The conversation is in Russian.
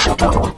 Шатару.